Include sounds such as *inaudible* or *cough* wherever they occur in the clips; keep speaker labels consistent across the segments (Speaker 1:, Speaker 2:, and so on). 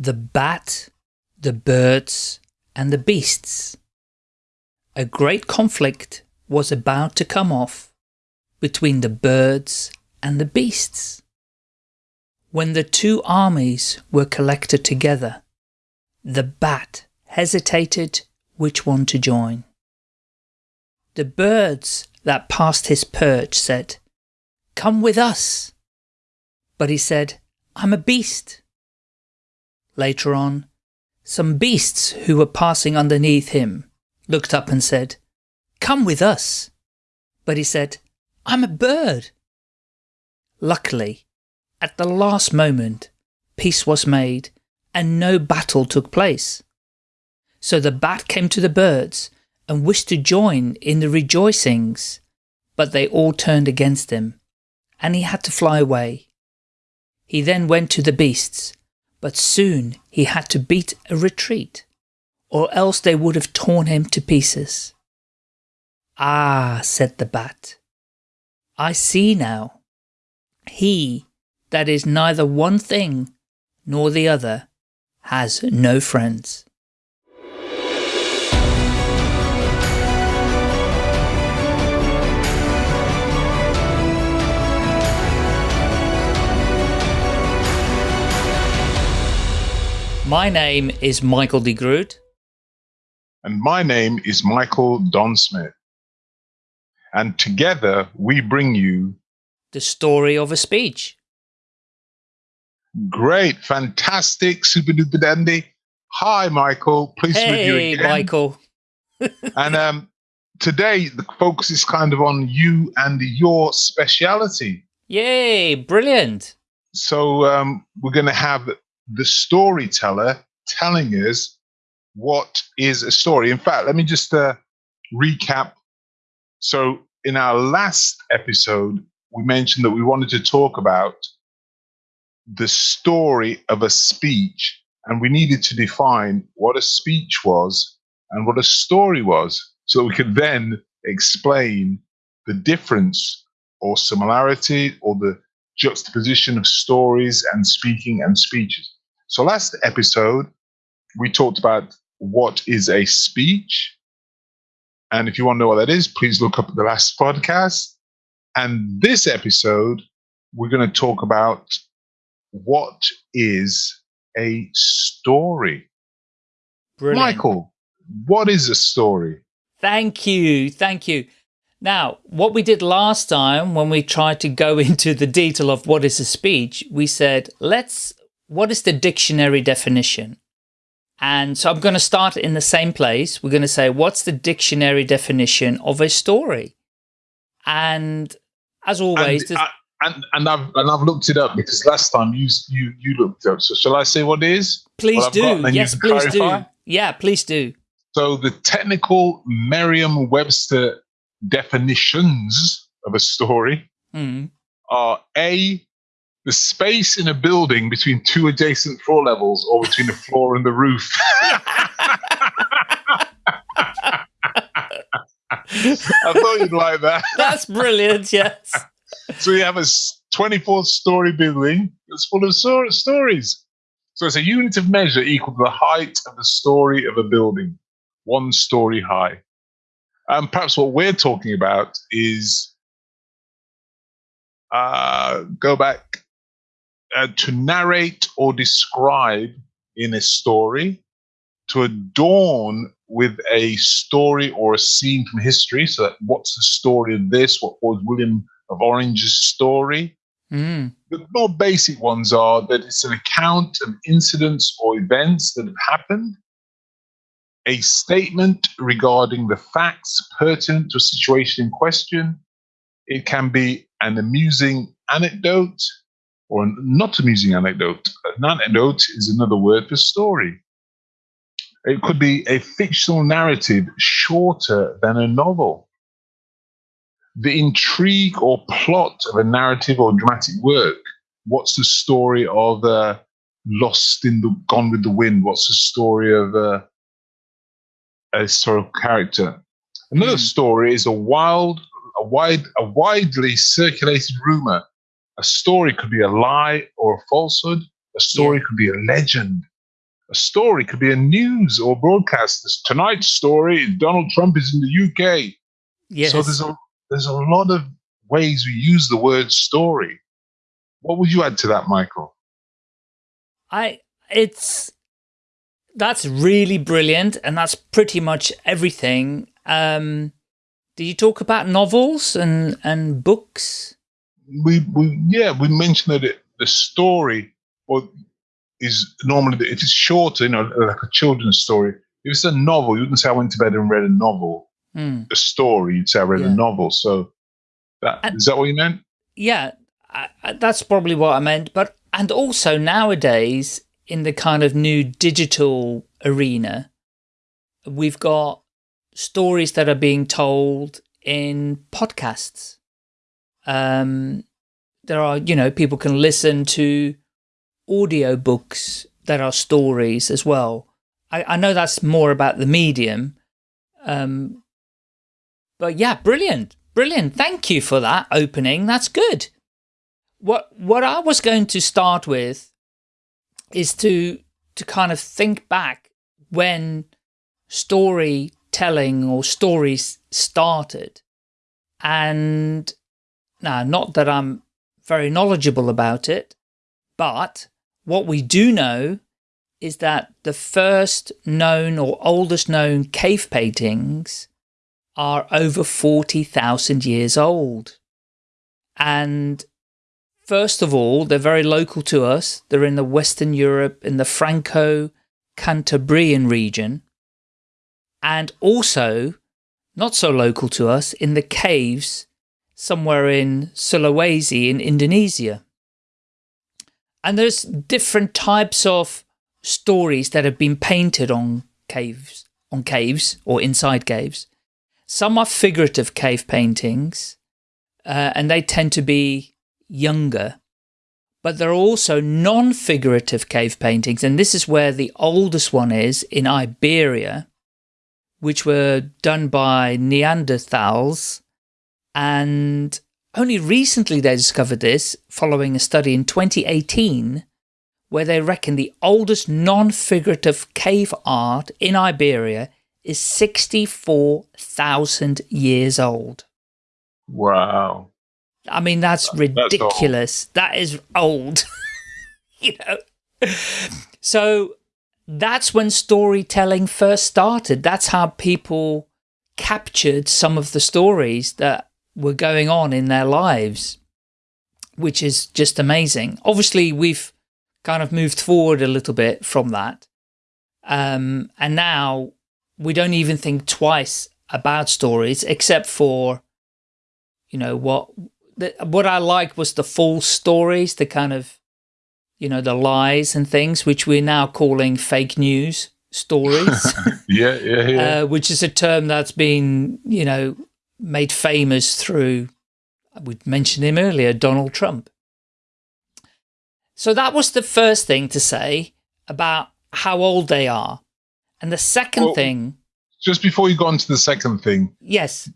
Speaker 1: the bat, the birds, and the beasts. A great conflict was about to come off between the birds and the beasts. When the two armies were collected together, the bat hesitated which one to join. The birds that passed his perch said, Come with us. But he said, I'm a beast. Later on, some beasts who were passing underneath him looked up and said, Come with us. But he said, I'm a bird. Luckily, at the last moment, peace was made and no battle took place. So the bat came to the birds and wished to join in the rejoicings, but they all turned against him, and he had to fly away. He then went to the beasts, but soon he had to beat a retreat, or else they would have torn him to pieces. Ah, said the bat, I see now. He that is neither one thing nor the other has no friends. My name is Michael de Groot.
Speaker 2: And my name is Michael Don Smith. And together we bring you
Speaker 1: the story of a speech.
Speaker 2: Great, fantastic, super duper dandy. Hi, Michael. Pleased
Speaker 1: hey,
Speaker 2: meet you again.
Speaker 1: Michael. *laughs*
Speaker 2: and um, today the focus is kind of on you and your speciality.
Speaker 1: Yay, brilliant.
Speaker 2: So um, we're going to have the storyteller telling us what is a story. In fact, let me just uh, recap. So, in our last episode, we mentioned that we wanted to talk about the story of a speech, and we needed to define what a speech was and what a story was, so we could then explain the difference or similarity or the juxtaposition of stories and speaking and speeches. So, last episode, we talked about what is a speech. And if you want to know what that is, please look up the last podcast. And this episode, we're going to talk about what is a story.
Speaker 1: Brilliant.
Speaker 2: Michael, what is a story?
Speaker 1: Thank you. Thank you. Now, what we did last time when we tried to go *laughs* into the detail of what is a speech, we said, let's what is the dictionary definition? And so I'm going to start in the same place. We're going to say, what's the dictionary definition of a story? And as always,
Speaker 2: and, and, and, I've and I've looked it up because last time you you you looked up. So shall I say what it is?
Speaker 1: Please do. Yes, please clarify? do. Yeah, please do.
Speaker 2: So the technical Merriam-Webster definitions of a story
Speaker 1: mm.
Speaker 2: are a the space in a building between two adjacent floor levels or between the floor and the roof. *laughs* I thought you'd like that. *laughs*
Speaker 1: That's brilliant, yes.
Speaker 2: So you have a 24 story building that's full of so- stories. So it's a unit of measure equal to the height of the story of a building, one story high. And perhaps what we're talking about is uh, go back uh, to narrate or describe in a story, to adorn with a story or a scene from history. So, what's the story of this? What was William of Orange's story?
Speaker 1: Mm.
Speaker 2: The more basic ones are that it's an account of incidents or events that have happened, a statement regarding the facts pertinent to a situation in question. It can be an amusing anecdote, or not amusing anecdote. An anecdote is another word for story. It could be a fictional narrative shorter than a novel. The intrigue or plot of a narrative or dramatic work. What's the story of uh, Lost in the Gone with the Wind? What's the story of uh, a historical character? Another mm. story is a wild, a wide, a widely circulated rumor a story could be a lie or a falsehood. A story yeah. could be a legend. a story could be a news or broadcast. This tonight's story: Donald Trump is in the UK.
Speaker 1: Yes.
Speaker 2: So there's a there's a lot of ways we use the word story. What would you add to that, Michael?
Speaker 1: I it's that's really brilliant, and that's pretty much everything. Um, did you talk about novels and and books?
Speaker 2: We we yeah we mentioned that it, the story or is normally if it's shorter, you know, like a children's story. If it's a novel, you wouldn't say I went to bed and read a novel.
Speaker 1: Hmm.
Speaker 2: A story, you'd say I read
Speaker 1: Yeah.
Speaker 2: a novel. So that
Speaker 1: And-
Speaker 2: is that what you meant?
Speaker 1: Yeah, I, I, that's probably what I meant. But and also nowadays in the kind of new digital arena, we've got stories that are being told in podcasts. Um, there are, you know, people can listen to audio books that are stories as well. I, I know that's more about the medium. Um, but yeah, brilliant. Brilliant. Thank you for that opening. That's good. What what I was going to start with is to to kind of think back when storytelling or stories started. And now not that I'm very knowledgeable about it, but what we do know is that the first known or oldest known cave paintings are over 40,000 years old. And first of all, they're very local to us. They're in the Western Europe, in the Franco-Cantabrian region. And also, not so local to us, in the caves somewhere in Sulawesi in Indonesia. And there's different types of stories that have been painted on caves, on caves or inside caves. Some are figurative cave paintings, uh, and they tend to be younger. But there are also non-figurative cave paintings, and this is where the oldest one is in Iberia, which were done by Neanderthals. And only recently they discovered this, following a study in 2018, where they reckon the oldest non-figurative cave art in Iberia is 64,000 years old.
Speaker 2: Wow.
Speaker 1: I mean, that's ridiculous. That is old. *laughs* you know? So that's when storytelling first started. That's how people captured some of the stories that were going on in their lives, which is just amazing. Obviously, we've kind of moved forward a little bit from that. Um, and now we don't even think twice about stories, except for, you know, what the, what I like was the false stories, the kind of, you know, the lies and things, which we're now calling fake news stories, *laughs*
Speaker 2: Yeah, yeah, yeah.
Speaker 1: uh, which is a term that's been, you know, made famous through, we mentioned him earlier, Donald Trump. So that was the first thing to say about how old they are. And the second
Speaker 2: Well-
Speaker 1: thing,
Speaker 2: Just before you go on to the second thing,
Speaker 1: yes,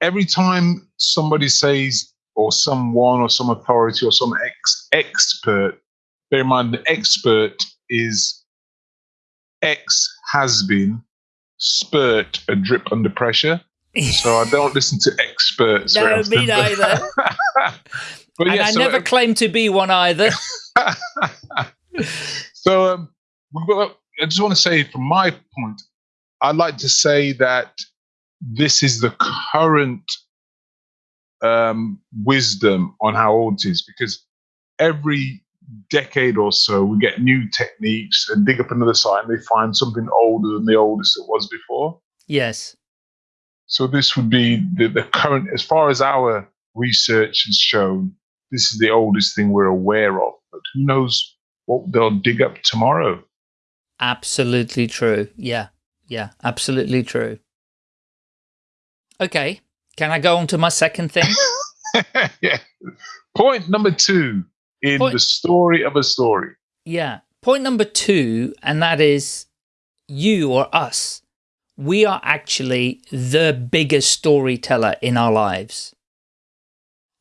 Speaker 2: every time somebody says, or someone, or some authority, or some ex- expert, bear in mind the expert is X has been, spurt, a drip under pressure. So I don't listen to experts.
Speaker 1: no, me neither. *laughs*
Speaker 2: but yeah,
Speaker 1: I
Speaker 2: so
Speaker 1: never claim to be one either. *laughs* *laughs*
Speaker 2: so um, we've got, I just want to say, from my point, I'd like to say that this is the current um, wisdom on how old it is, because every decade or so we get new techniques and dig up another site and they find something older than the oldest it was before.
Speaker 1: yes.
Speaker 2: So this would be the, the current, as far as our research has shown, this is the oldest thing we're aware of. But who knows what they'll dig up tomorrow?
Speaker 1: Absolutely true. Yeah. Yeah. Absolutely true. Okay. Can I go on to my second thing? *laughs*
Speaker 2: yeah. Point number two in
Speaker 1: Point-
Speaker 2: the story of a story.
Speaker 1: yeah. Point number two, and that is you or us. We are actually the biggest storyteller in our lives.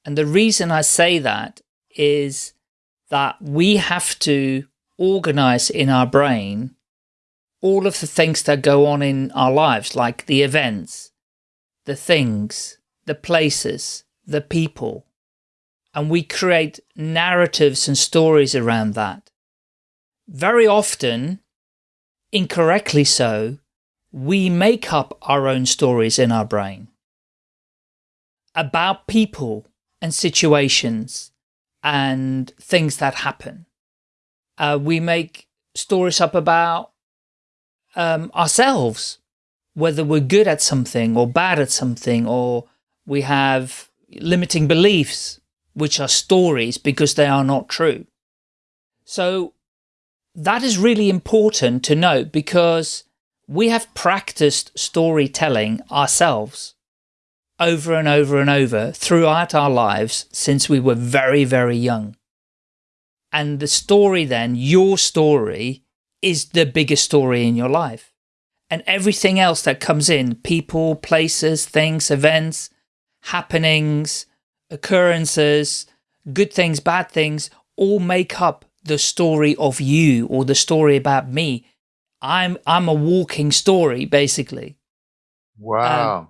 Speaker 1: And the reason I say that is that we have to organize in our brain all of the things that go on in our lives, like the events, the things, the places, the people, and we create narratives and stories around that. Very often, incorrectly so, we make up our own stories in our brain about people and situations and things that happen. Uh, we make stories up about um, ourselves, whether we're good at something or bad at something, or we have limiting beliefs, which are stories because they are not true. So that is really important to note because we have practiced storytelling ourselves over and over and over throughout our lives since we were very, very young. And the story then, your story, is the biggest story in your life. And everything else that comes in, people, places, things, events, happenings, occurrences, good things, bad things, all make up the story of you or the story about me. I'm I'm a walking story, basically.
Speaker 2: Wow. Um,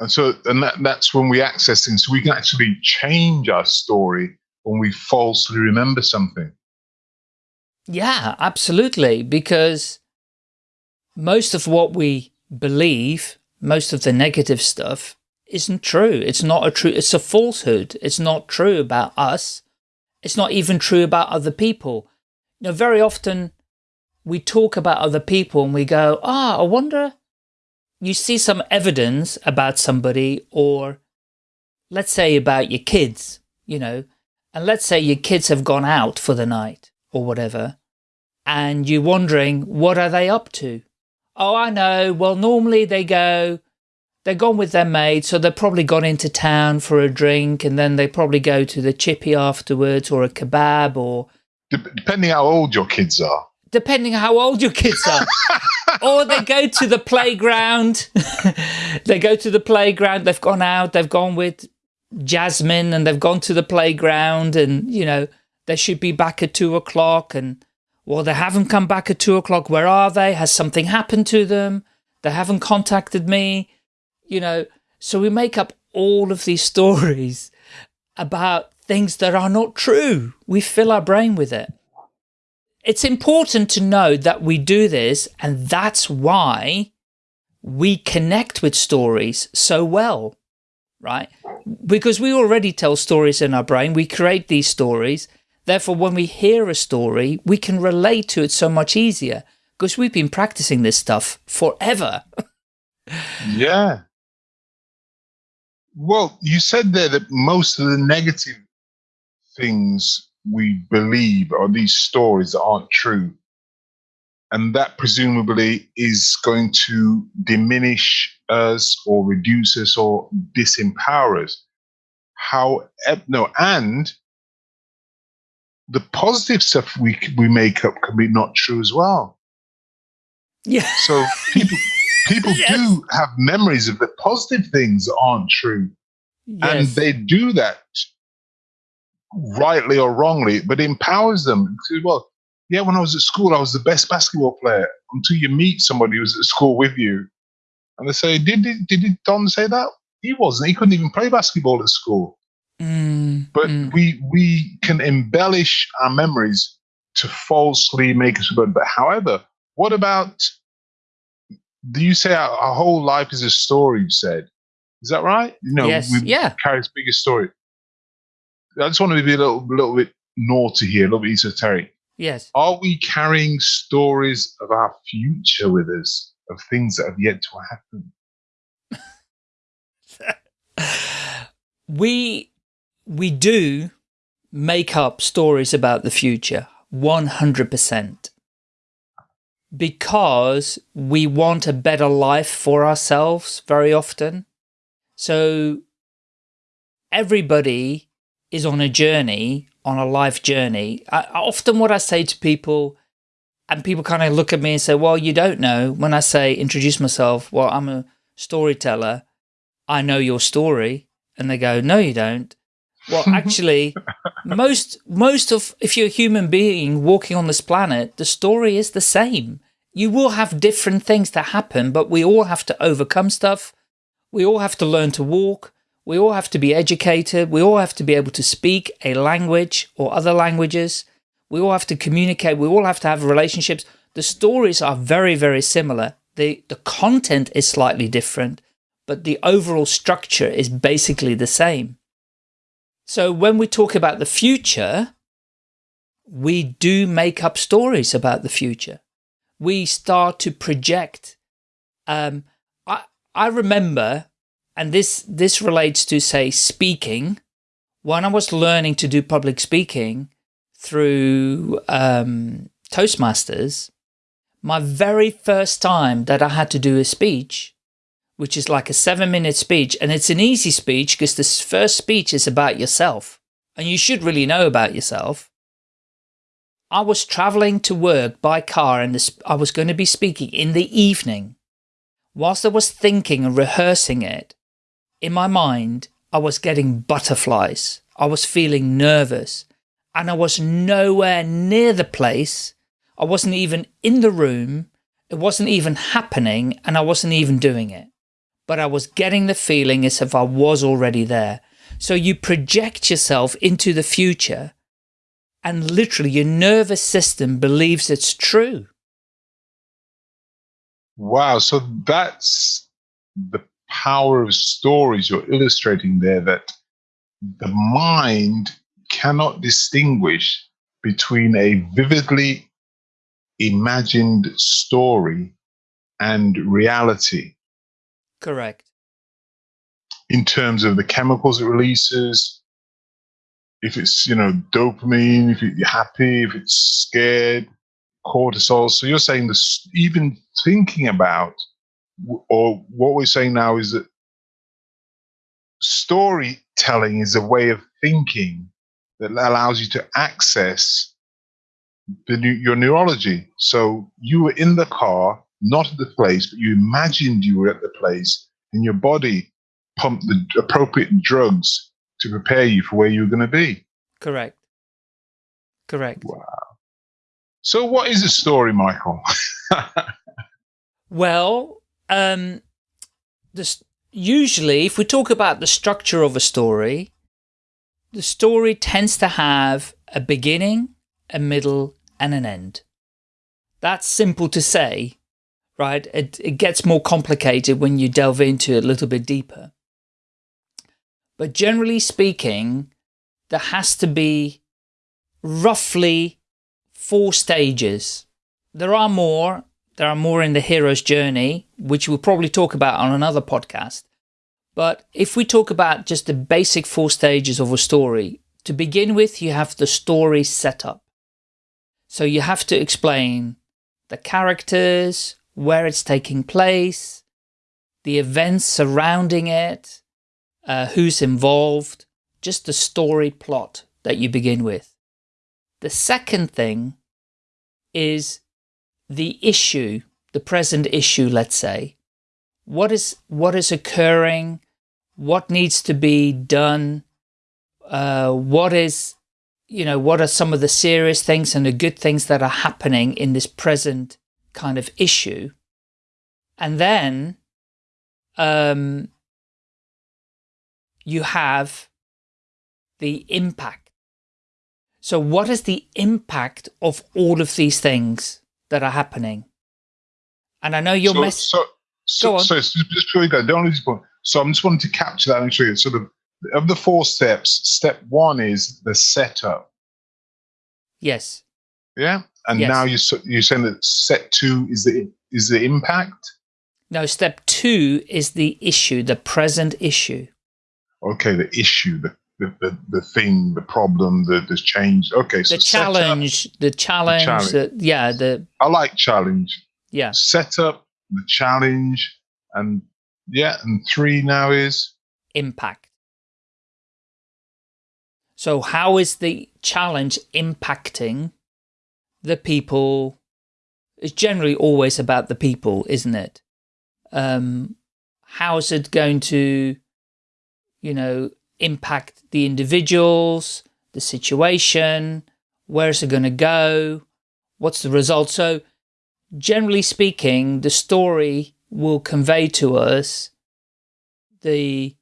Speaker 2: and so, and that, that's when we access things. So we can actually change our story when we falsely remember something.
Speaker 1: Yeah, absolutely. Because most of what we believe, most of the negative stuff, isn't true. It's not a true, it's a falsehood. It's not true about us. It's not even true about other people. You know, very often we talk about other people and we go, ah, oh, I wonder, you see some evidence about somebody or let's say about your kids, you know, and let's say your kids have gone out for the night or whatever, and you're wondering, what are they up to? Oh, I know. Well, normally they go, they're gone with their maid, so they've probably gone into town for a drink, and then they probably go to the chippy afterwards, or a kebab, or...
Speaker 2: Depending how old your kids are.
Speaker 1: Depending how old your kids are. *laughs* or they go to the playground. *laughs* they go to the playground, they've gone out, they've gone with Jasmine, and they've gone to the playground, and, you know, they should be back at two o'clock, and well, they haven't come back at two o'clock. Where are they? Has something happened to them? They haven't contacted me. You know, so we make up all of these *laughs* stories about things that are not true. We fill our brain with it. It's important to know that we do this and that's why we connect with stories so well, right? Because we already tell stories in our brain. We create these stories Therefore, when we hear a story, we can relate to it so much easier because we've been practicing this stuff forever. *laughs*
Speaker 2: yeah. Well, you said there that most of the negative things we believe are these stories that aren't true. And that presumably is going to diminish us or reduce us or disempower us. How, no, and the positive stuff we we make up can be not true as well.
Speaker 1: Yeah.
Speaker 2: So people *laughs* people yes. do have memories of the positive things that aren't true, yes. and they do that rightly or wrongly, but it empowers them. Well, yeah, when I was at school, I was the best basketball player. Until you meet somebody who's at school with you, and they say, "Did did, did Don say that?" He wasn't. He couldn't even play basketball at school.
Speaker 1: Mm,
Speaker 2: but
Speaker 1: mm.
Speaker 2: we we can embellish our memories to falsely make us good. But however, what about do you say our, our, whole life is a story, you said? Is that right?
Speaker 1: No, yes.
Speaker 2: yeah. carry this biggest story. I just want to be a little, little bit naughty here, a little bit esoteric.
Speaker 1: Yes.
Speaker 2: Are we carrying stories of our future with us, of things that have yet to
Speaker 1: happen? *laughs* we we do make up stories about the future 100% because we want a better life for ourselves very often. So everybody is on a journey, on a life journey. I, often what I say to people, and people kind of look at me and say, well, you don't know. When I say introduce myself, well, I'm a storyteller. I know your story. And they go, no, you don't. Well, *laughs* actually, most, most of, if you're a human being walking on this planet, the story is the same. You will have different things that happen, but we all have to overcome stuff. We all have to learn to walk. We all have to be educated. We all have to be able to speak a language or other languages. We all have to communicate. We all have to have relationships. The stories are very, very similar. The, the content is slightly different, but the overall structure is basically the same. So when we talk about the future, we do make up stories about the future. We start to project. Um, I, I remember, and this, this relates to say speaking, when I was learning to do public speaking through um, Toastmasters, my very first time that I had to do a speech, which is like a seven minute speech. And it's an easy speech because this first speech is about yourself and you should really know about yourself. I was traveling to work by car and this, I was going to be speaking in the evening. Whilst I was thinking and rehearsing it, in my mind, I was getting butterflies. I was feeling nervous and I was nowhere near the place I wasn't even in the room. It wasn't even happening and I wasn't even doing it. But I was getting the feeling as if I was already there. So you project yourself into the future and literally your nervous system believes it's true.
Speaker 2: Wow. So that's the power of stories you're illustrating there that the mind cannot distinguish between a vividly imagined story and reality.
Speaker 1: Correct.
Speaker 2: In terms of the chemicals it releases, if it's, you know, dopamine, if you're happy, if it's scared, cortisol. So you're saying this, even thinking about, or what we're saying now is that storytelling is a way of thinking that allows you to access the your neurology. So you were in the car, not at the place, but you imagined you were at the place, and your body pumped the appropriate drugs to prepare you for where you were going to be.
Speaker 1: Correct. Correct.
Speaker 2: Wow. So, what is a story, Michael? *laughs*
Speaker 1: well, um, this, usually, if we talk about the structure of a story, the story tends to have a beginning, a middle, and an end. That's simple to say, right? It, it gets more complicated when you delve into it a little bit deeper. But generally speaking, there has to be roughly four stages. There are more. There are more in the hero's journey, which we'll probably talk about on another podcast. But if we talk about just the basic four stages of a story, to begin with, you have the story setup. So you have to explain the characters, where it's taking place, the events surrounding it, uh, who's involved, just the story plot that you begin with. The second thing is the issue, the present issue, let's say. What is, what is occurring? What needs to be done? uh, what is, you know, what are some of the serious things and the good things that are happening in this present kind of issue. And then um, you have the impact. So what is the impact of all of these things that are happening? And I know your
Speaker 2: so,
Speaker 1: message.
Speaker 2: So, so, so, just before you go, don't lose point. So I'm just wanting to capture that and show you sort of of the four steps, step one is the setup.
Speaker 1: Yes.
Speaker 2: Yeah, and yes. now you you're saying that step two is the is the impact.
Speaker 1: No, step two is the issue, the present issue.
Speaker 2: Okay, the issue, the the, the, the thing, the problem, the the change. Okay,
Speaker 1: so the challenge, the challenge, the challenge. The, yeah, the.
Speaker 2: I like challenge.
Speaker 1: Yeah.
Speaker 2: Setup, the challenge, and yeah, and three now is
Speaker 1: impact. So how is the challenge impacting the people? It's generally always about the people, isn't it? Um, how is it going to, you know, impact the individuals, the situation, where's it going to go, what's the result. So generally speaking, the story will convey to us the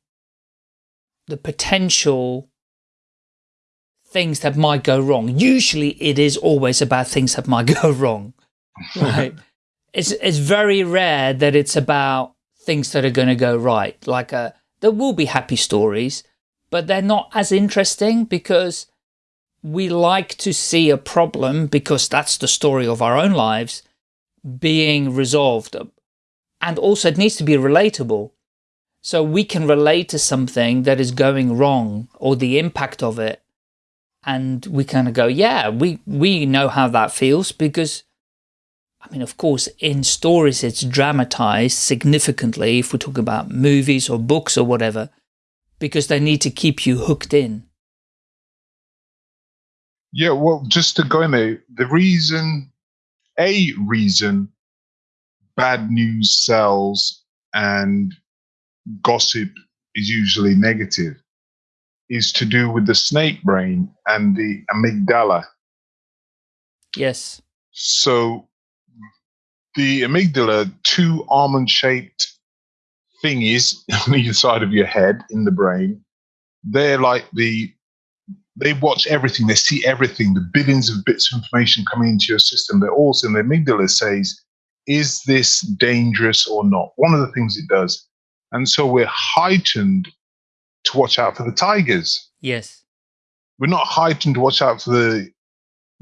Speaker 1: the potential things that might go wrong. Usually it is always about things that might *laughs* go wrong. Right. *laughs* it's it's very rare that it's about things that are going to go right. Like a, uh, there will be happy stories, but they're not as interesting because we like to see a problem because that's the story of our own lives being resolved. And also it needs to be relatable. So we can relate to something that is going wrong or the impact of it. And we kind of go, yeah, we, we know how that feels because, I mean, of course, in stories, it's dramatized significantly if we talk about movies or books or whatever, because they need to keep you hooked in.
Speaker 2: Yeah, well, just to go in there, the reason, a reason bad news sells and gossip is usually negative is to do with the snake brain and the amygdala.
Speaker 1: Yes.
Speaker 2: So the amygdala, two almond shaped thingies *laughs* on either side of your head in the brain, they're like the they watch everything, they see everything, the billions of bits of information coming into your system. They're also in the amygdala says, is this dangerous or not? One of the things it does and so we're heightened to watch out for the tigers.
Speaker 1: Yes.
Speaker 2: We're not heightened to watch out for the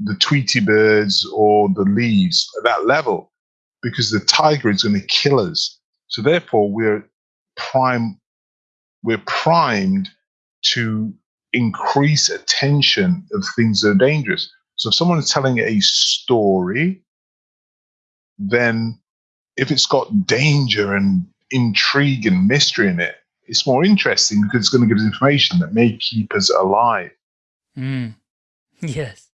Speaker 2: the Tweety birds or the leaves at that level because the tiger is going to kill us. So therefore we're prime we're primed to increase attention of things that are dangerous. So if someone is telling a story, then if it's got danger and intrigue and mystery in it, it's more interesting because it's going to give us information that may keep us alive.
Speaker 1: Mm. *laughs* Yes.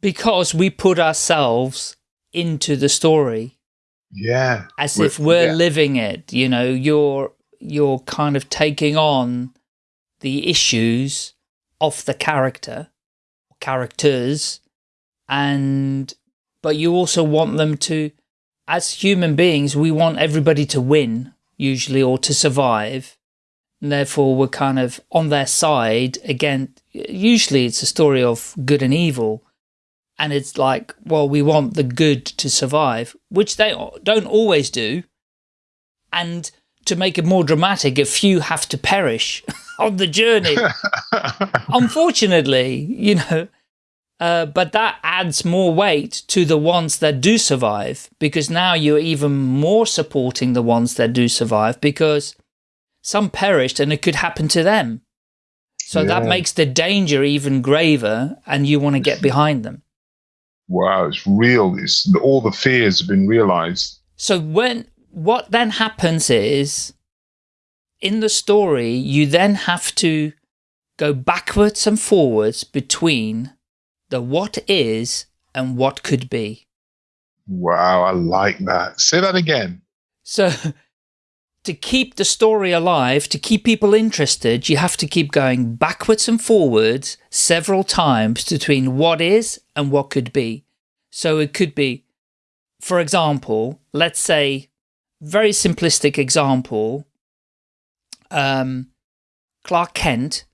Speaker 1: Because we put ourselves into the story.
Speaker 2: Yeah.
Speaker 1: As we're, if we're yeah. living it, you know, you're, you're kind of taking on the issues of the character, characters, and, but you also want them to as human beings, we want everybody to win, usually, or to survive. And therefore, we're kind of on their side. Again, usually it's a story of good and evil. And it's like, well, we want the good to survive, which they don't always do. And to make it more dramatic, a few have to perish *laughs* on the journey. *laughs* Unfortunately, you know, uh, but that adds more weight to the ones that do survive because now you're even more supporting the ones that do survive because some perished and it could happen to them. So yeah. that makes the danger even graver and you want to get *laughs* behind them.
Speaker 2: Wow, it's real. It's, all the fears have been realized.
Speaker 1: So when what then happens is in the story, you then have to go backwards and forwards between the what is and what could be.
Speaker 2: Wow, I like that. Say that again.
Speaker 1: So, to keep the story alive, to keep people interested, you have to keep going backwards and forwards several times between what is and what could be. So it could be, for example, let's say, very simplistic example, um, Clark Kent,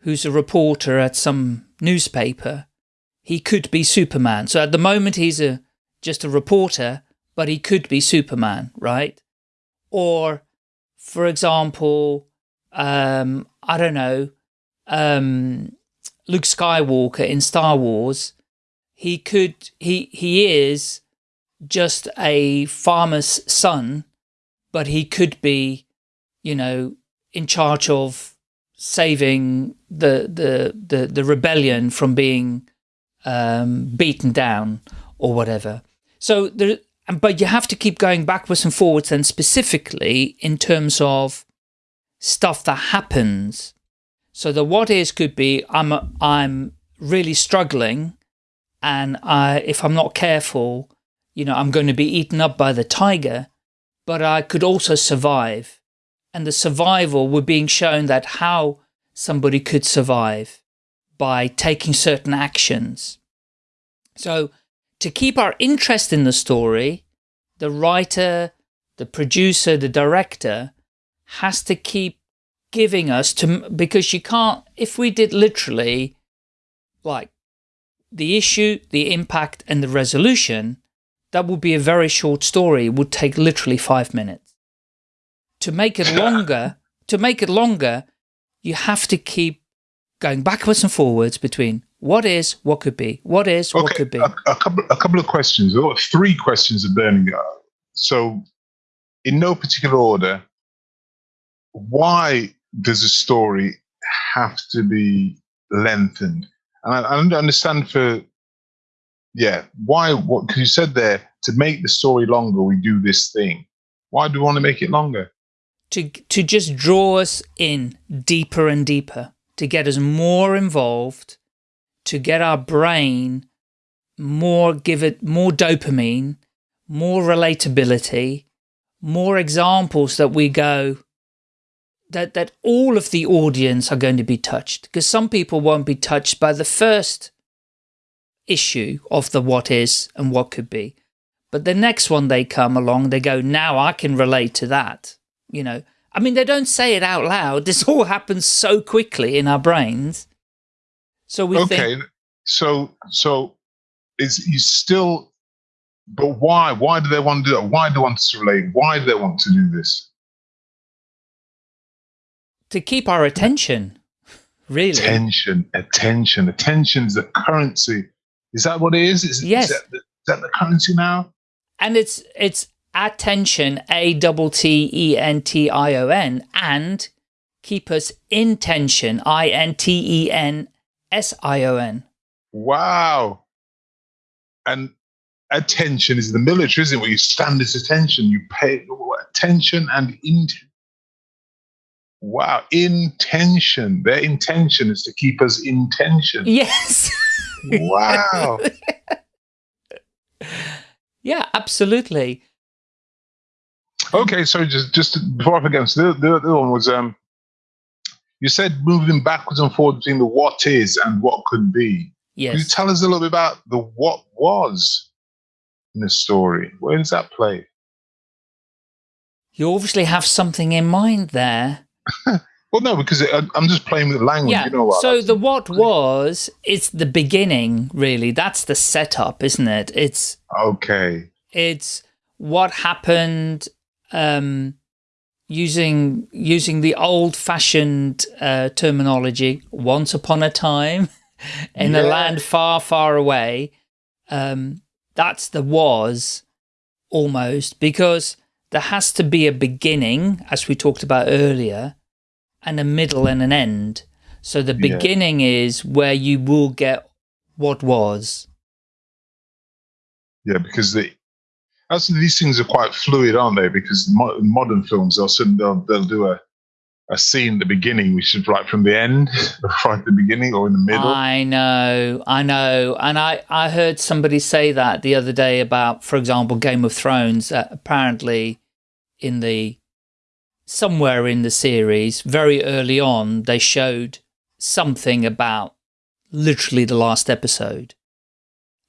Speaker 1: who's a reporter at some newspaper, he could be Superman. So at the moment he's a just a reporter, but he could be Superman, right? Or, for example, um, I don't know, um, Luke Skywalker in Star Wars, he could, he, he is just a farmer's son, but he could be, you know, in charge of saving the, the, the, the rebellion from being um, beaten down or whatever. So there, but you have to keep going backwards and forwards and specifically in terms of stuff that happens. So the what is could be I'm I'm really struggling and I if I'm not careful, you know, I'm going to be eaten up by the tiger, but I could also survive. And the survival, we're being shown that how somebody could survive by taking certain actions. So to keep our interest in the story, the writer, the producer, the director has to keep giving us to, because you can't, if we did literally like the issue, the impact and the resolution, that would be a very short story. It would take literally five minutes. To make it *laughs* longer, to make it longer, you have to keep going backwards and forwards between what is, what could be, what is,
Speaker 2: okay,
Speaker 1: what could be.
Speaker 2: A, a, couple, a couple of questions, or three questions of burning. Uh, so, in no particular order, why does a story have to be lengthened? And I, I understand for, yeah, why? What? Because you said there to make the story longer, we do this thing. Why do we want to make it longer?
Speaker 1: To to just draw us in deeper and deeper, to get us more involved, to get our brain more, give it more dopamine, more relatability, more examples that we go, that, that all of the audience are going to be touched. Because some people won't be touched by the first issue of the what is and what could be. But the next one they come along, they go, now I can relate to that. You know, I mean, they don't say it out loud. *laughs* This all happens so quickly in our brains. So we
Speaker 2: okay.
Speaker 1: think,
Speaker 2: so so is you still, but why? Why do they want to do that? Why do they want to relate? Why do they want to do this?
Speaker 1: to keep our attention, really.
Speaker 2: Attention, attention, attention is the currency. Is that what it is? Is,
Speaker 1: Yes.
Speaker 2: is, that, the, is that the currency now?
Speaker 1: And it's it's attention, A double T E N T I O N, and keep us in tension, I N T E N S I O N.
Speaker 2: Wow. And attention is the military, isn't it? Where you stand this attention, you pay attention and intention. Wow, intention. Their intention is to keep us in tension.
Speaker 1: Yes.
Speaker 2: Wow. *laughs*
Speaker 1: yeah, absolutely.
Speaker 2: Okay, so just just before I forget, so the, the other one was um, you said moving backwards and forwards between the what is and what could be. Yes. Can you tell us a little bit about the what was in the story? Where does that play?
Speaker 1: You obviously have something in mind there. *laughs*
Speaker 2: Well, no, because it, I'm just playing with language.
Speaker 1: Yeah.
Speaker 2: You know what?
Speaker 1: so the what was, it's the beginning, really. That's the setup, isn't it? It's
Speaker 2: okay.
Speaker 1: it's what happened um, using using the old fashioned uh, terminology. Once upon a time, *laughs* in a land far, far away. Um, that's the was almost because there has to be a beginning, as we talked about earlier, and a middle and an end. So the
Speaker 2: Yeah.
Speaker 1: beginning is where you will get what was.
Speaker 2: Yeah, because the that's these things are quite fluid, aren't they? Because mo- modern films, they'll they'll, they'll do a a scene at the beginning, which is right from the end, *laughs* right at the beginning, or in the middle.
Speaker 1: I know, I know. And I, I heard somebody say that the other day about, for example, Game of Thrones. Uh, apparently, in the somewhere in the series, very early on, they showed something about literally the last episode.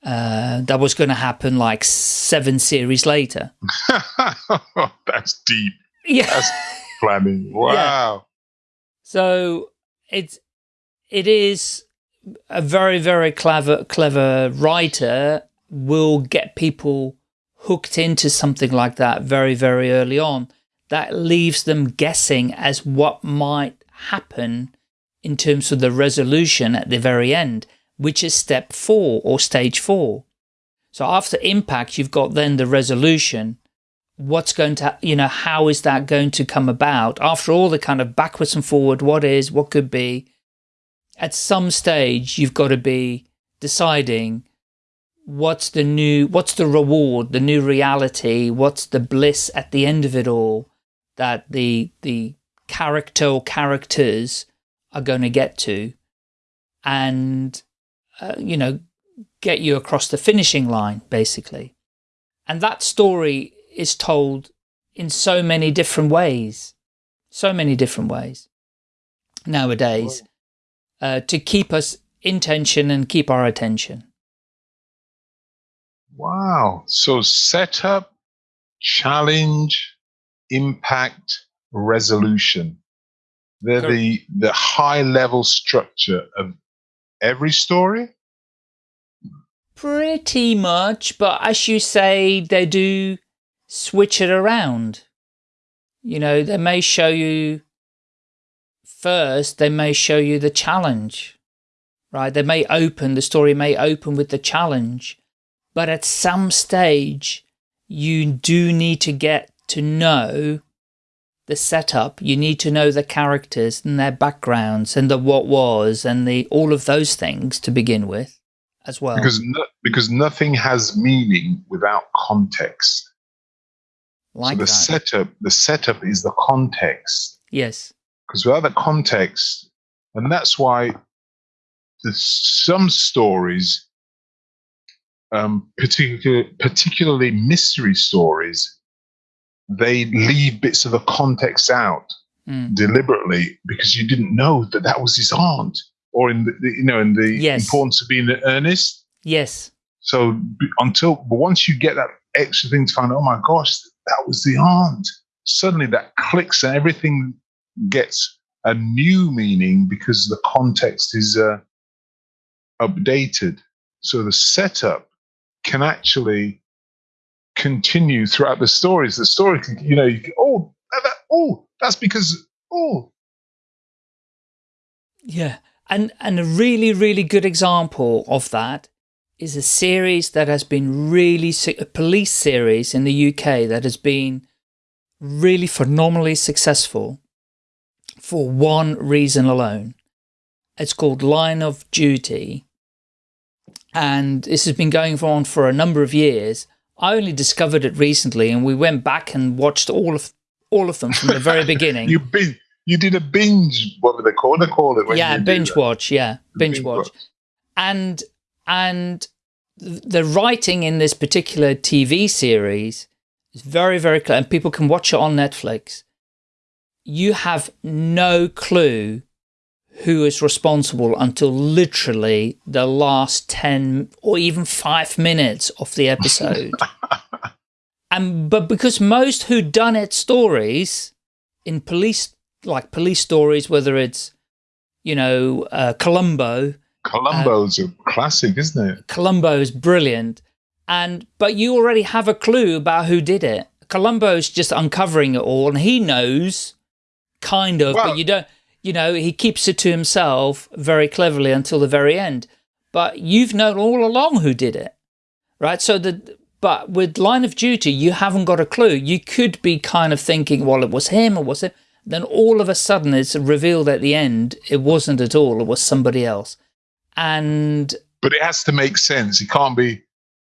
Speaker 1: Uh, that was going to happen like seven series later. *laughs*
Speaker 2: that's deep
Speaker 1: Yeah.
Speaker 2: That's- *laughs* planning. Wow.
Speaker 1: So it's it is a very very clever clever writer will get people hooked into something like that very very early on. That leaves them guessing as what might happen in terms of the resolution at the very end, which is step four or stage four. So after impact, you've got then the resolution, what's going to, you know, how is that going to come about? After all the kind of backwards and forward, what is, what could be, at some stage, you've got to be deciding what's the new, what's the reward, the new reality, what's the bliss at the end of it all that the, the character or characters are going to get to and, uh, you know, get you across the finishing line, basically. And that story is told in so many different ways, so many different ways nowadays, uh, to keep us in tension and keep our attention.
Speaker 2: Wow. So setup, challenge, impact, resolution. They're the, the high level structure of every story?
Speaker 1: Pretty much, but as you say, they do switch it around. You know, they may show you first, they may show you the challenge, right? They may open, the story may open with the challenge, but at some stage, you do need to get to know the setup. You need to know the characters and their backgrounds and the what was and the all of those things to begin with as well.
Speaker 2: Because no, because nothing has meaning without context. Like so the that. setup, the setup is the context.
Speaker 1: Yes.
Speaker 2: Because without the context, and that's why some stories, um, particular, particularly mystery stories, they leave bits of the context out mm. deliberately because you didn't know that that was his aunt or in the, you know in the yes. importance of being earnest.
Speaker 1: Yes.
Speaker 2: So until but once you get that extra thing to find, oh my gosh, that was the aunt. Suddenly that clicks and everything gets a new meaning because the context is uh, updated. So the setup can actually continue throughout the stories. The story can, you know, you can, oh, that, oh, that's because, oh.
Speaker 1: Yeah. And, and a really, really good example of that is a series that has been really, a police series in the UK that has been really phenomenally successful for one reason alone. It's called Line of Duty. And this has been going on for a number of years. I only discovered it recently and we went back and watched all of all of them from the very *laughs* beginning.
Speaker 2: you been you did a binge, what were they called? They call it.
Speaker 1: yeah, binge watch. Yeah, binge, binge watch. watch. And and the writing in this particular TV series is very very clear, and people can watch it on Netflix. You have no clue who is responsible until literally the last 10 or even five minutes of the episode. *laughs* and but because most who done it stories in police like police stories, whether it's, you know, uh, Columbo.
Speaker 2: Columbo's uh, a classic, isn't it?
Speaker 1: Columbo is brilliant. And, but you already have a clue about who did it. Columbo's just uncovering it all and he knows kind of, well, but you don't, you know, he keeps it to himself very cleverly until the very end. But you've known all along who did it, right? So the, but with Line of Duty, you haven't got a clue. You could be kind of thinking, well, it was him or was it? then all of a sudden it's revealed at the end it wasn't at all, it was somebody else. And
Speaker 2: But it has to make sense. It can't be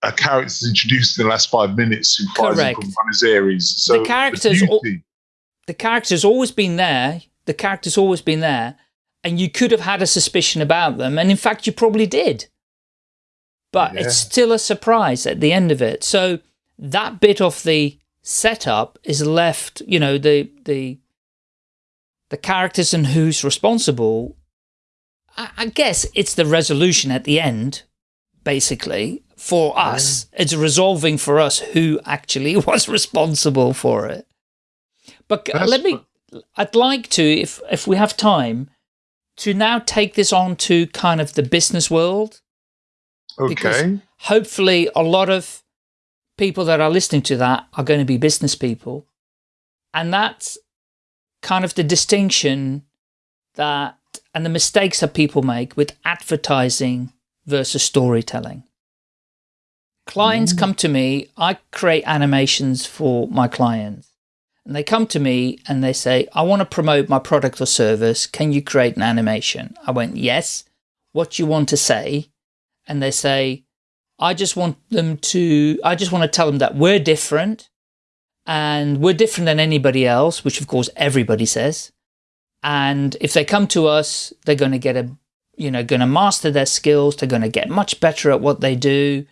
Speaker 2: a character introduced in the last five minutes who flies correct. from Buenos Aires. So
Speaker 1: the characters the, the character's always been there. The character's always been there. And you could have had a suspicion about them. And in fact, you probably did. But yeah. it's still a surprise at the end of it. So that bit of the setup is left, you know, the, the the characters and who's responsible, I, I guess it's the resolution at the end, basically, for us. Yeah. It's resolving for us who actually *laughs* was responsible for it. But That's let me, I'd like to, if, if we have time, to now take this on to kind of the business world.
Speaker 2: Okay.
Speaker 1: Because hopefully a lot of people that are listening to that are going to be business people. And that's kind of the distinction that and the mistakes that people make with advertising versus storytelling. Clients mm. come to me, I create animations for my clients. And they come to me and they say, I want to promote my product or service. Can you create an animation? I went, yes. What do you want to say? And they say, I just want them to, I just want to tell them that we're different and we're different than anybody else, which of course everybody says. And if they come to us, they're going to get a, you know, going to master their skills. They're going to get much better at what they do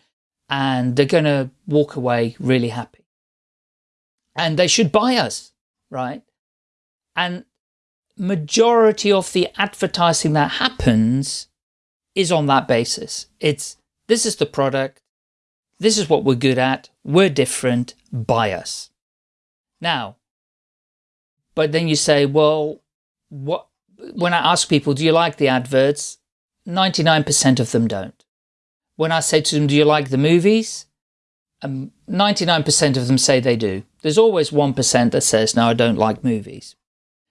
Speaker 1: and they're going to walk away really happy. And they should buy us, right? And majority of the advertising that happens is on that basis. It's this is the product, this is what we're good at, we're different, buy us. Now, but then you say, well, what, when I ask people, do you like the adverts? 99% of them don't. When I say to them, do you like the movies? 99% um, of them say they do. There's always 1% that says, no, I don't like movies.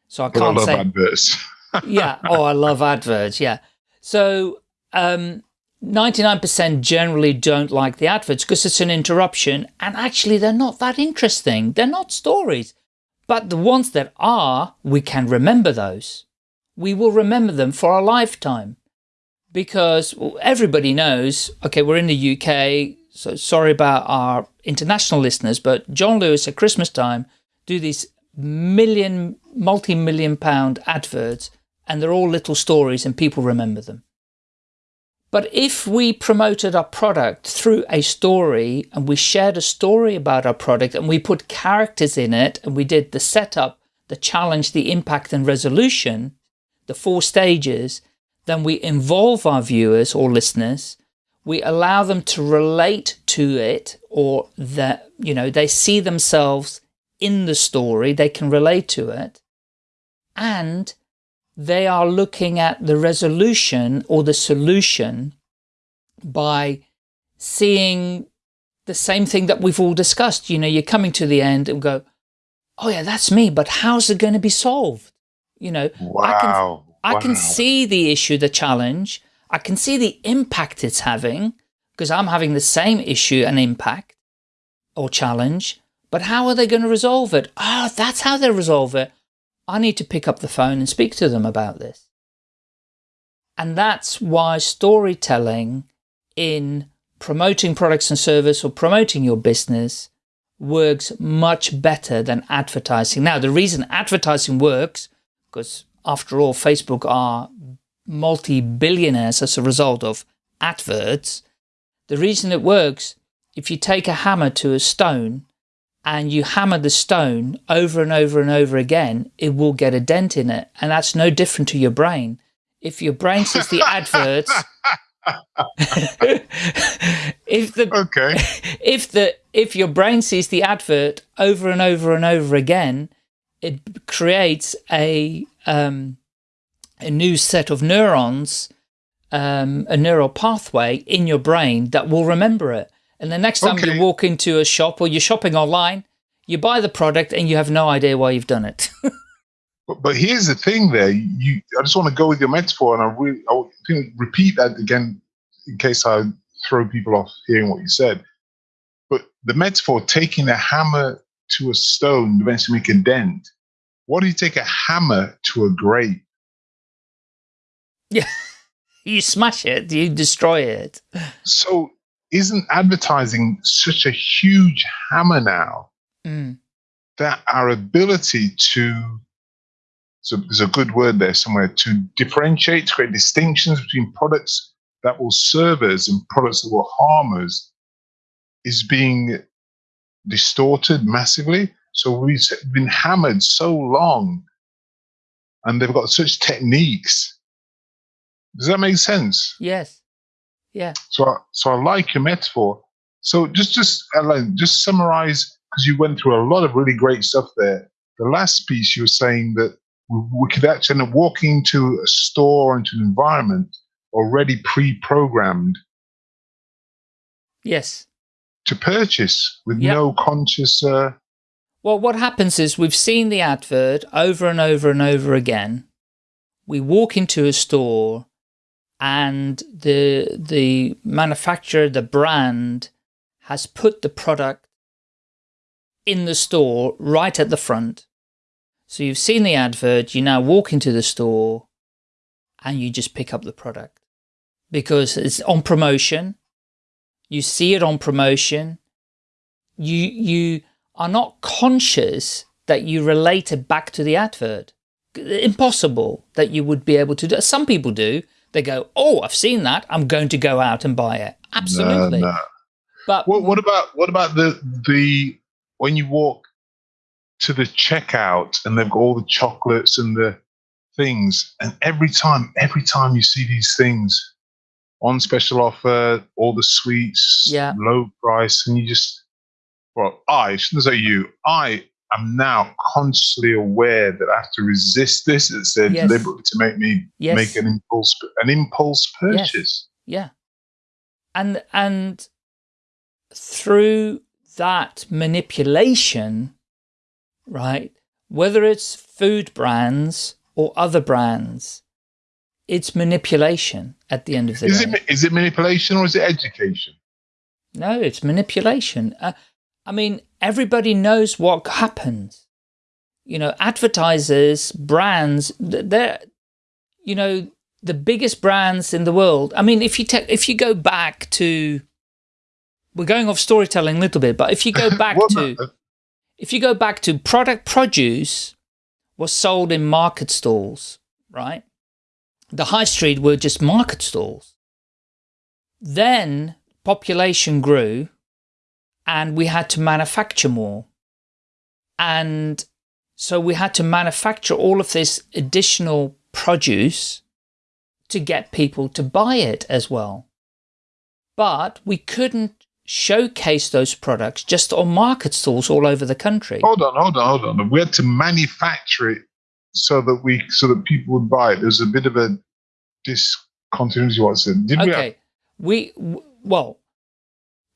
Speaker 1: So I can't I love say.
Speaker 2: adverts. *laughs*
Speaker 1: yeah. Oh, I love adverts. Yeah. So, um, 99% generally don't like the adverts because it's an interruption and actually they're not that interesting. They're not stories. But the ones that are, we can remember those. We will remember them for a lifetime because everybody knows, okay, we're in the UK, so sorry about our international listeners, but John Lewis at Christmas time do these million, multi-million pound adverts and they're all little stories and people remember them. But if we promoted our product through a story and we shared a story about our product and we put characters in it and we did the setup, the challenge, the impact and resolution, the four stages, then we involve our viewers or listeners. We allow them to relate to it or that, you know, they see themselves in the story, they can relate to it. And they are looking at the resolution or the solution by seeing the same thing that we've all discussed. You know, you're coming to the end and go, oh yeah, that's me, but how's it going to be solved? You know,
Speaker 2: wow.
Speaker 1: I can, I can see the issue, the challenge. I can see the impact it's having because I'm having the same issue and impact or challenge, but how are they going to resolve it? Oh, that's how they resolve it. I need to pick up the phone and speak to them about this. And that's why storytelling in promoting products and service or promoting your business works much better than advertising. Now, the reason advertising works, because after all, Facebook are multi-billionaires as a result of adverts. The reason it works, if you take a hammer to a stone and you hammer the stone over and over and over again, it will get a dent in it. And that's no different to your brain. If your brain sees the adverts, *laughs* if the
Speaker 2: okay, *laughs*
Speaker 1: if the if your brain sees the advert over and over and over again, it creates a um, a new set of neurons, um, a neural pathway in your brain that will remember it. And the next time okay. you walk into a shop or you're shopping online, you buy the product and you have no idea why you've done it. *laughs*
Speaker 2: but, but, here's the thing there. You, I just want to go with your metaphor and I really, I repeat that again in case I throw people off hearing what you said. But the metaphor, taking a hammer to a stone to eventually make a dent. What do you take a hammer to a grape?
Speaker 1: Yeah, you smash it, you destroy it.
Speaker 2: So isn't advertising such a huge hammer now mm. that our ability to so there's a good word there somewhere to differentiate, to create distinctions between products that will serve us and products that will harm us is being distorted massively. So we've been hammered so long and they've got such techniques. Does that make sense?
Speaker 1: Yes. Yeah.
Speaker 2: So, I, so I like your metaphor. So just, just, Ellen, just summarize because you went through a lot of really great stuff there. The last piece you were saying that we, we could actually end up walking into a store, into an environment already pre-programmed.
Speaker 1: Yes.
Speaker 2: To purchase with yep. no conscious. Uh,
Speaker 1: well, what happens is we've seen the advert over and over and over again. We walk into a store and the the manufacturer, the brand, has put the product in the store right at the front. So you've seen the advert, you now walk into the store and you just pick up the product because it's on promotion. You see it on promotion. You, you are not conscious that you relate it back to the advert. Impossible that you would be able to do. Some people do. They go, oh, I've seen that. I'm going to go out and buy it. Absolutely. No, no.
Speaker 2: But what, what about what about the the when you walk to the checkout and they've got all the chocolates and the things, and every time every time you see these things, on special offer, all the sweets,
Speaker 1: Yeah.
Speaker 2: low price, and you just well, I shouldn't say you, I am now consciously aware that I have to resist this. It's there
Speaker 1: Yes.
Speaker 2: deliberately to make me
Speaker 1: Yes.
Speaker 2: make an impulse an impulse purchase.
Speaker 1: Yeah. And and through that manipulation, right? Whether it's food brands or other brands, it's manipulation at the end of the
Speaker 2: Is
Speaker 1: day.
Speaker 2: it is it manipulation or is it education?
Speaker 1: No, it's manipulation. Uh, I mean, everybody knows what happens. You know, advertisers, brands, they're, you know, the biggest brands in the world. I mean, if you take, if you go back to, we're going off storytelling a little bit, but if you go *laughs* back to, if you go back to product produce was sold in market stalls, right? The high street were just market stalls. Then population grew and we had to manufacture more. And so we had to manufacture all of this additional produce to get people to buy it as well. But we couldn't showcase those products just on market stalls all over the country.
Speaker 2: hold on, hold on, hold on. We had to manufacture it so that we so that people would buy it. There's a bit of a discontinuity. What's it? Did we have-
Speaker 1: Okay, we well,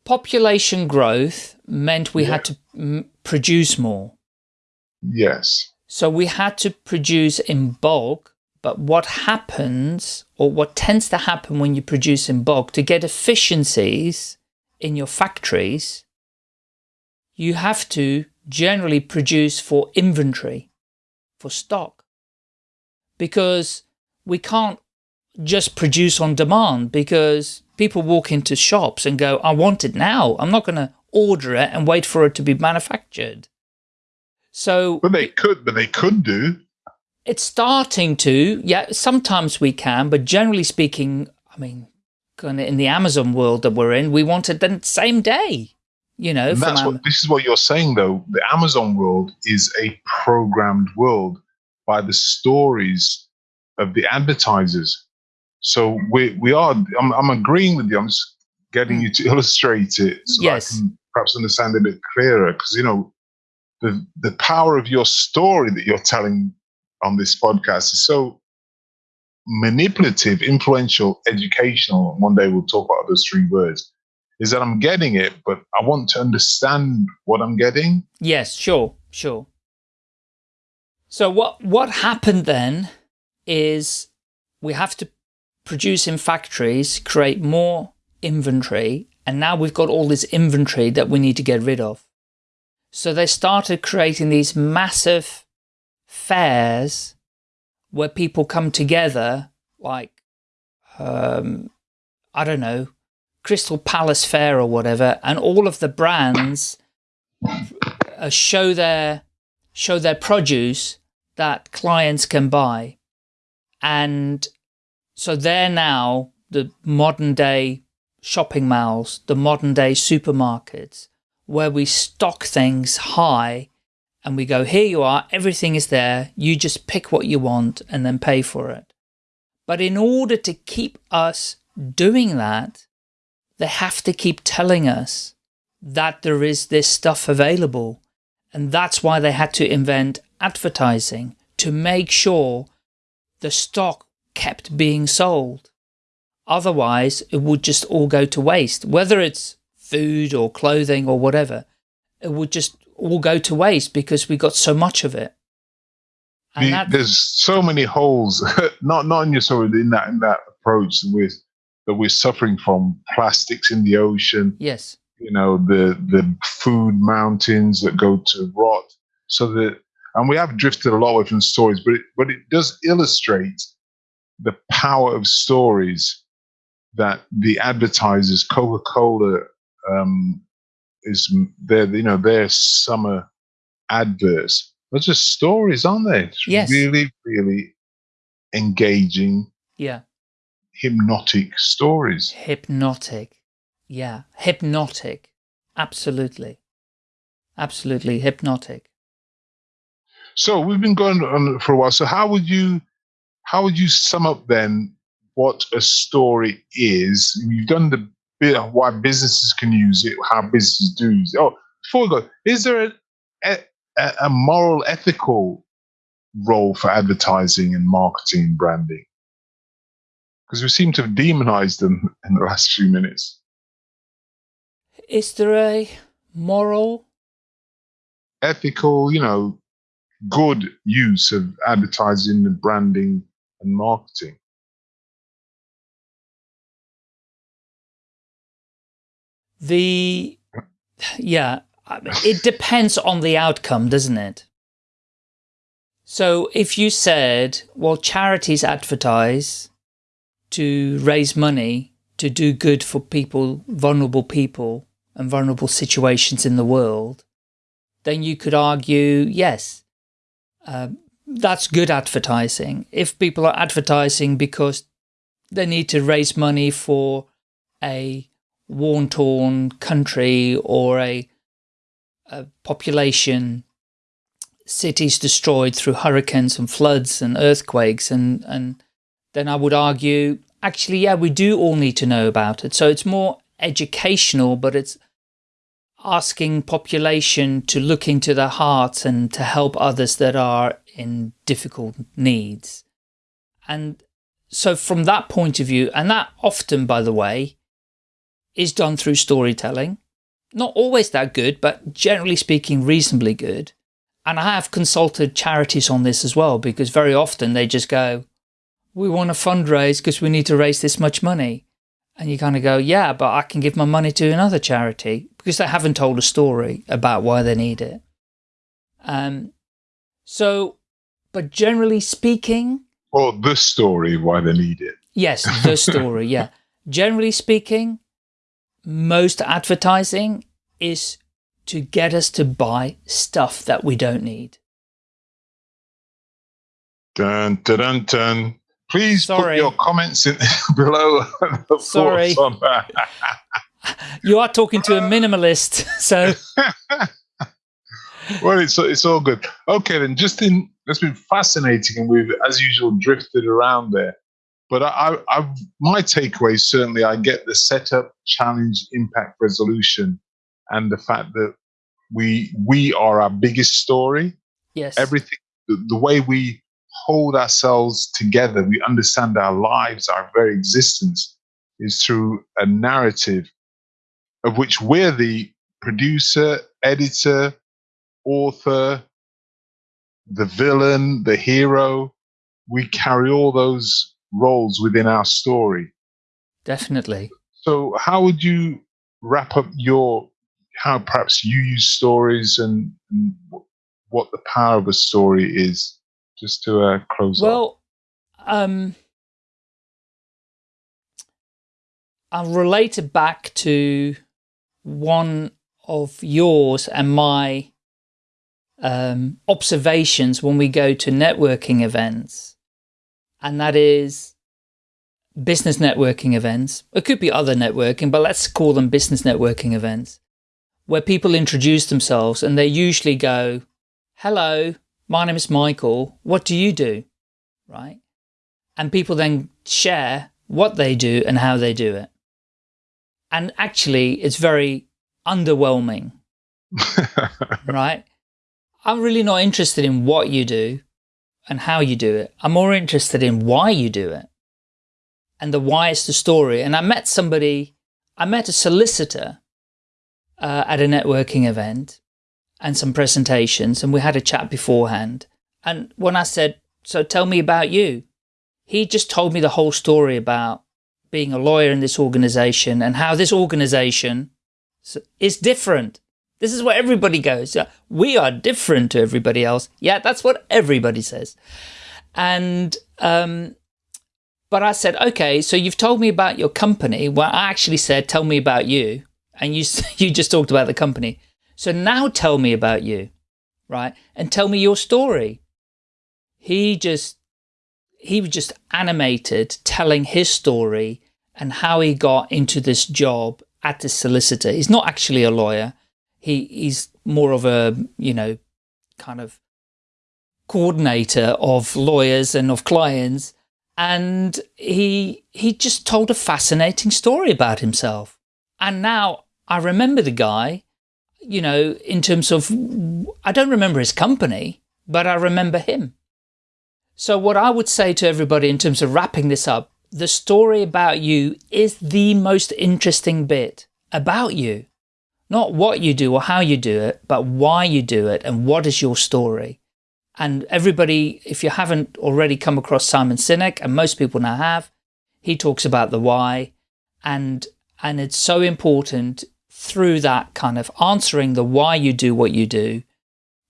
Speaker 1: population growth meant we had to produce more,
Speaker 2: yes.
Speaker 1: so we had to produce in bulk. But what happens, or what tends to happen when you produce in bulk, to get efficiencies in your factories, you have to generally produce for inventory, for stock, because we can't just produce on demand because people walk into shops and go, I want it now. I'm not going to order it and wait for it to be manufactured. So
Speaker 2: But they could, but they could do.
Speaker 1: it's starting to, yeah, sometimes we can, but generally speaking, I mean, kind of in the Amazon world that we're in, we want it the same day, you know,
Speaker 2: And that's what this is what you're saying though. The Amazon world is a programmed world by the stories of the advertisers. So we we are I'm, I'm agreeing with you. I'm just getting
Speaker 1: Mm.
Speaker 2: you to *laughs* illustrate it so
Speaker 1: Yes.
Speaker 2: I can perhaps understand it a bit clearer. Because you know the the power of your story that you're telling on this podcast is so manipulative, influential, educational. One day we'll talk about those three words. Is that I'm getting it, but I want to understand what I'm getting.
Speaker 1: Yes, sure, sure. So what what happened then is we have to produce in factories, create more inventory, and now we've got all this inventory that we need to get rid of. So they started creating these massive fairs where people come together, like um, I don't know, Crystal Palace Fair or whatever, and all of the brands uh, show their show their produce that clients can buy, and so they're now the modern day shopping malls, the modern day supermarkets, where we stock things high, and we go here you are, everything is there, you just pick what you want and then pay for it. But in order to keep us doing that, they have to keep telling us that there is this stuff available. And that's why they had to invent advertising to make sure the stock kept being sold. Otherwise, it would just all go to waste. Whether it's food or clothing or whatever, it would just all go to waste because we got so much of it. And
Speaker 2: The-
Speaker 1: that,
Speaker 2: there's so many holes, *laughs* not not in your story, in that in that approach that we're that we're suffering from plastics in the ocean,
Speaker 1: yes,
Speaker 2: you know, the the food mountains that go to rot. So that and we have drifted a lot away from stories, but it, but it does illustrate the power of stories that the advertisers, Coca Cola, um, is their you know their summer adverts. They're just stories, aren't they? It's
Speaker 1: Yes.
Speaker 2: really, really engaging,
Speaker 1: yeah,
Speaker 2: hypnotic stories.
Speaker 1: hypnotic. Yeah, hypnotic. Absolutely. Absolutely hypnotic.
Speaker 2: So we've been going on for a while. So how would you how would you sum up then what a story is. You've done the bit of why businesses can use it, how businesses do use it. Oh, before we go, is there a, a, a moral, ethical role for advertising and marketing and branding? Because we seem to have demonized them *laughs* in the last few minutes.
Speaker 1: Is there a moral,
Speaker 2: ethical, you know, good use of advertising and branding and marketing?
Speaker 1: The, yeah, it depends on the outcome, doesn't it? So if you said, well, charities advertise to raise money to do good for people, vulnerable people and vulnerable situations in the world, then you could argue, yes, uh, that's good advertising. If people are advertising because they need to raise money for a war-torn country or a, a population cities destroyed through hurricanes and floods and earthquakes and, and then I would argue, actually, yeah, we do all need to know about it. So it's more educational, but it's asking population to look into their hearts and to help others that are in difficult needs. And so from that point of view, and that often, by the way, is done through storytelling. Not always that good, but generally speaking, reasonably good. And I have consulted charities on this as well, because very often they just go, we want to fundraise because we need to raise this much money. And you kind of go, yeah, but I can give my money to another charity because they haven't told a story about why they need it. Um, so, but generally speaking.
Speaker 2: Or the story why they need it.
Speaker 1: Yes, the story, *laughs* yeah. Generally speaking, most advertising is to get us to buy stuff that we don't need.
Speaker 2: Dun, dun, dun, dun. Please Sorry. put your comments in *laughs* below.
Speaker 1: Sorry. *laughs* you are talking to a minimalist, *laughs* so.
Speaker 2: well, it's it's all good. Okay, then. Just in, it's been fascinating, and we've, as usual, drifted around there. But I, I, my takeaway certainly, I get the setup, challenge, impact, resolution, and the fact that we we are our biggest story.
Speaker 1: Yes.
Speaker 2: Everything, the, the way we hold ourselves together, we understand our lives, our very existence is through a narrative of which we're the producer, editor, author, the villain, the hero. We carry all those roles within our story.
Speaker 1: Definitely.
Speaker 2: So, how would you wrap up your how perhaps you use stories and, and what the power of a story is? Just to uh, close
Speaker 1: well, um, I'll relate it back to one of yours and my um, observations when we go to networking events. And that is business networking events. It could be other networking, but let's call them business networking events where people introduce themselves and they usually go, hello, my name is Michael, what do you do? Right? And people then share what they do and how they do it. And actually, it's very underwhelming, *laughs* right? I'm really not interested in what you do and how you do it. I'm more interested in why you do it. And the why is the story. And I met somebody, I met a solicitor uh, at a networking event and some presentations and we had a chat beforehand. And when I said, so tell me about you, he just told me the whole story about being a lawyer in this organization and how this organization is different. This is where everybody goes. We are different to everybody else. Yeah, that's what everybody says. And, um, but I said, okay, so you've told me about your company. Well, I actually said, tell me about you. And you, *laughs* you just talked about the company. So now tell me about you, right? And tell me your story. He just, he was just animated telling his story and how he got into this job at the solicitor. He's not actually a lawyer. He, he's more of a, you know, kind of coordinator of lawyers and of clients. and he he just told a fascinating story about himself. And now I remember the guy, you know, in terms of, I don't remember his company, but I remember him. So what I would say to everybody in terms of wrapping this up, the story about you is the most interesting bit about you. Not what you do or how you do it, but why you do it and what is your story. And everybody, if you haven't already come across Simon Sinek, and most people now have, he talks about the why. And, and it's so important through that kind of answering the why you do what you do,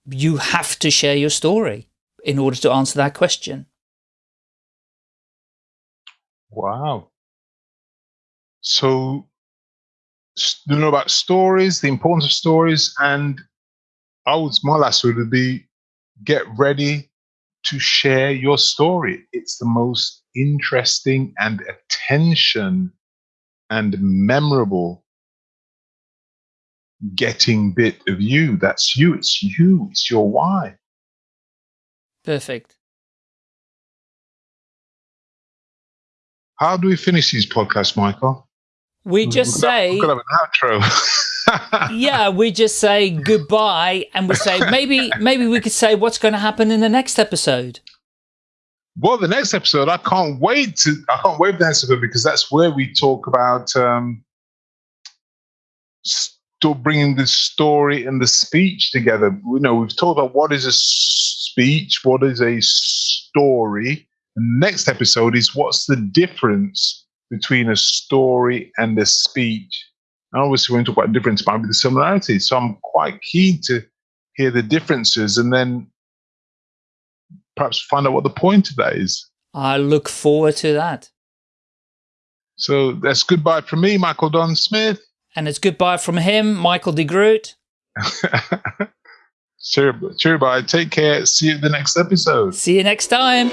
Speaker 1: you have to share your story in order to answer that question.
Speaker 2: Wow. So, you know about stories, the importance of stories, and I would, my last word would be get ready to share your story. It's the most interesting and attention and memorable getting bit of you. That's you. It's you. It's your why.
Speaker 1: Perfect.
Speaker 2: How do we finish these podcasts, Michael?
Speaker 1: We just
Speaker 2: we're
Speaker 1: say.
Speaker 2: We're going to have an outro. *laughs* *laughs*
Speaker 1: yeah, we just say goodbye and we say maybe maybe we could say what's going to happen in the next episode.
Speaker 2: Well, the next episode, I can't wait to I can't wait for the next episode because that's where we talk about um, still bringing the story and the speech together. You know, we've talked about what is a speech, what is a story. And next episode is what's the difference between a story and a speech. And obviously, when we talk about difference, might be the similarities. So I'm quite keen to hear the differences and then perhaps find out what the point of that is.
Speaker 1: I look forward to that.
Speaker 2: So that's goodbye from me, Michael Don Smith.
Speaker 1: And it's goodbye from him, Michael de Groot. *laughs*
Speaker 2: sure, sure, bye. Take care. See you in the next episode.
Speaker 1: See you next time.